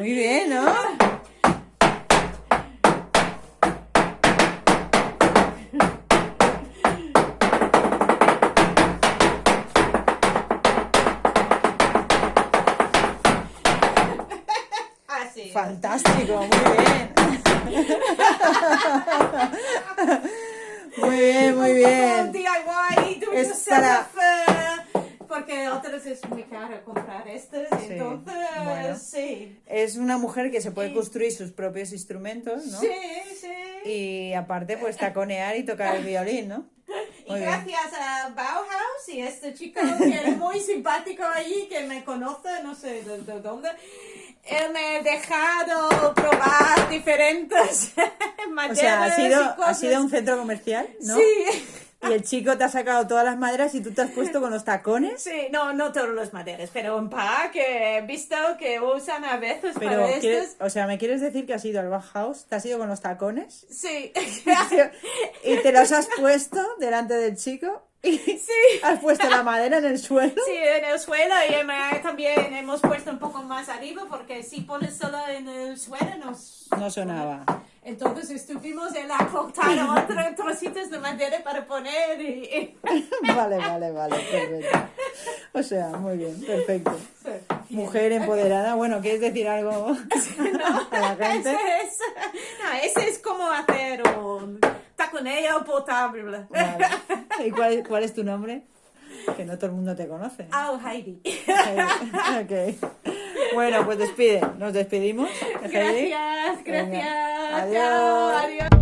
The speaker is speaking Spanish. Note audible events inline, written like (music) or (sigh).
Muy bien, ¿no? Así. Fantástico, muy bien. (laughs) Muy bien, muy bien. Es eh, porque otras es muy caro comprar estas, Sí, entonces bueno. sí. Es una mujer que se puede Sí. construir sus propios instrumentos, ¿no? Sí, sí. Y aparte, pues taconear y tocar el violín, ¿no? (laughs) Y Muy bien. gracias a Bauhaus y este chico que es muy simpático allí, que me conoce, no sé de, de dónde, él me ha dejado probar diferentes (laughs) O maderas sea, ha y sido, ha cosas. sido un centro comercial, ¿no? Sí. Y el chico te ha sacado todas las maderas y tú te has puesto con los tacones. Sí, no, no todos los maderas, pero un par que he visto que usan a veces Pero, para ¿quieres- estos. o sea, ¿me quieres decir que has ido al Bauhaus? ¿Te has ido con los tacones? Sí. (laughs) ¿Y te los has puesto delante del chico? ¿Y Sí. has puesto la madera en el suelo? Sí, en el suelo y también hemos puesto un poco más arriba porque si pones solo en el suelo nos... No sonaba. Entonces estuvimos en la cortar otros trocitos de madera para poner y... y- (laughs) Vale, vale, vale, perfecto. O sea, muy bien, perfecto. Mujer empoderada, bueno, ¿quieres decir algo (laughs) a la gente? Ese es, no, ese es como hacer un taconeo potable. Vale. ¿Y cuál, cuál es tu nombre? Que no todo el mundo te conoce. Oh, Heidi. (laughs) Ok. Bueno, pues despide. Nos despedimos. Gracias, Venga. gracias. Adiós. Chao, adiós.